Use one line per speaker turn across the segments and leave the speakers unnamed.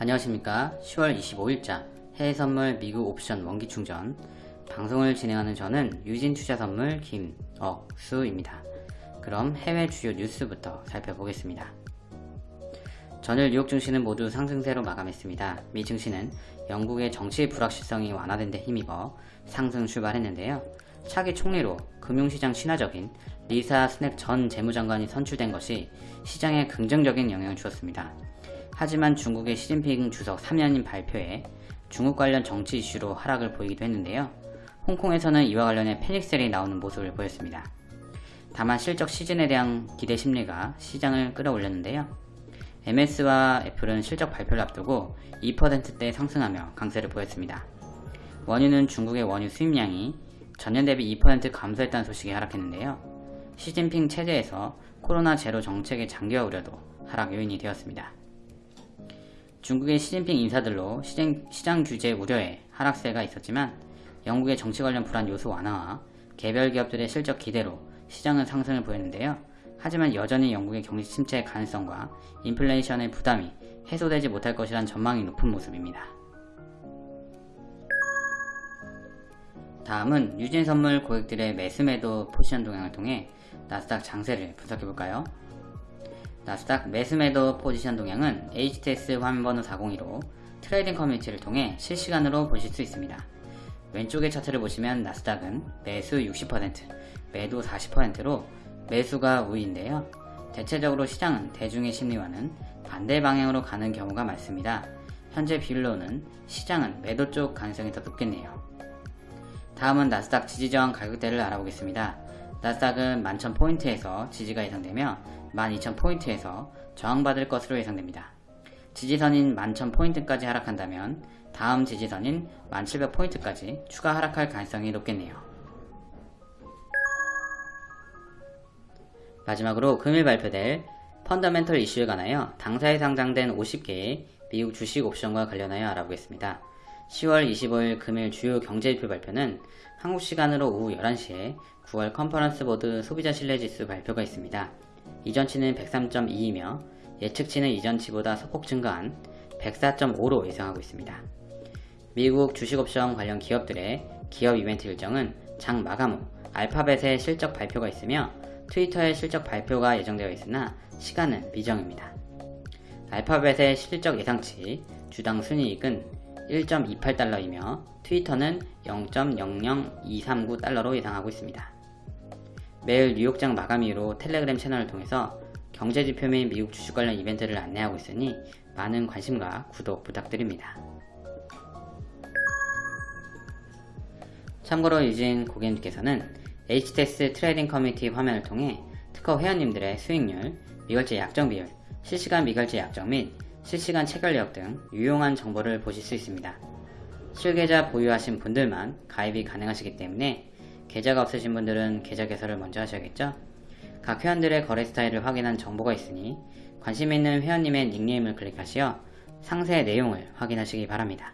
안녕하십니까. 10월 25일자 해외선물 미국 옵션 원기충전. 방송을 진행하는 저는 유진투자선물 김억수입니다. 그럼 해외 주요 뉴스부터 살펴보겠습니다. 전일 뉴욕 증시는 모두 상승세로 마감했습니다. 미 증시는 영국의 정치 불확실성이 완화된 데 힘입어 상승 출발했는데요. 차기 총리로 금융시장 신화적인 리사 스넥 전 재무장관이 선출된 것이 시장에 긍정적인 영향을 주었습니다 하지만 중국의 시진핑 주석 3년인 발표에 중국 관련 정치 이슈로 하락을 보이기도 했는데요. 홍콩에서는 이와 관련해 패닉셀이 나오는 모습을 보였습니다. 다만 실적 시즌에 대한 기대 심리가 시장을 끌어올렸는데요. MS와 애플은 실적 발표를 앞두고 2%대 상승하며 강세를 보였습니다. 원유는 중국의 원유 수입량이 전년 대비 2% 감소했다는 소식이 하락했는데요. 시진핑 체제에서 코로나 제로 정책의 장기화 우려도 하락 요인이 되었습니다. 중국의 시진핑 인사들로 시장, 시장 규제 우려에 하락세가 있었지만 영국의 정치 관련 불안 요소 완화와 개별 기업들의 실적 기대로 시장은 상승을 보였는데요. 하지만 여전히 영국의 경기 침체의 가능성과 인플레이션의 부담이 해소되지 못할 것이란 전망이 높은 모습입니다. 다음은 유진 선물 고객들의 매수 매도 포지션 동향을 통해 나스닥 장세를 분석해볼까요? 나스닥 매수매도 포지션 동향은 HTS 화면번호 402로 trading 커뮤니티를 통해 실시간으로 보실 수 있습니다. 왼쪽의 차트를 보시면 나스닥은 매수 60%, 매도 40%로 매수가 우위인데요. 대체적으로 시장은 대중의 심리와는 반대 방향으로 가는 경우가 많습니다. 현재 비율로는 시장은 매도 쪽 가능성이 더 높겠네요. 다음은 나스닥 지지저항 가격대를 알아보겠습니다. 나스닥은 11,000포인트에서 지지가 예상되며 12,000포인트에서 저항받을 것으로 예상됩니다. 지지선인 11,000포인트까지 하락한다면 다음 지지선인 1700포인트까지 추가 하락할 가능성이 높겠네요. 마지막으로 금일 발표될 펀더멘털 이슈에 관하여 당사에 상장된 50개의 미국 주식 옵션과 관련하여 알아보겠습니다. 10월 25일 금일 주요 경제지표 발표는 한국 시간으로 오후 11시에 9월 컨퍼런스 보드 소비자 신뢰지수 발표가 있습니다. 이전치는 103.2이며 예측치는 이전치보다 소폭 증가한 104.5로 예상하고 있습니다. 미국 주식옵션 관련 기업들의 기업 이벤트 일정은 장 마감 후 알파벳의 실적 발표가 있으며 트위터의 실적 발표가 예정되어 있으나 시간은 미정입니다. 알파벳의 실적 예상치 주당 순이익은 1.28달러이며 트위터는 0.00239달러로 예상하고 있습니다. 매일 뉴욕장 마감 이후로 텔레그램 채널을 통해서 경제지표 및 미국 주식 관련 이벤트를 안내하고 있으니 많은 관심과 구독 부탁드립니다. 참고로 유진 고객님께서는 HTS trading 커뮤니티 화면을 통해 특허 회원님들의 수익률, 미결제 약정 비율, 실시간 미결제 약정 및 실시간 체결 내역 등 유용한 정보를 보실 수 있습니다. 실계좌 보유하신 분들만 가입이 가능하시기 때문에 계좌가 없으신 분들은 계좌 개설을 먼저 하셔야겠죠? 각 회원들의 거래 스타일을 확인한 정보가 있으니 관심 있는 회원님의 닉네임을 클릭하시어 상세 내용을 확인하시기 바랍니다.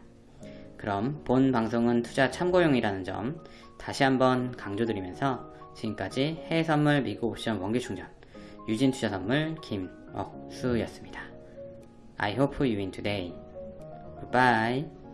그럼 본 방송은 투자 참고용이라는 점 다시 한번 강조드리면서 지금까지 해외선물 미국 옵션 원기충전 유진투자선물 김억수였습니다. I hope you win today. Goodbye.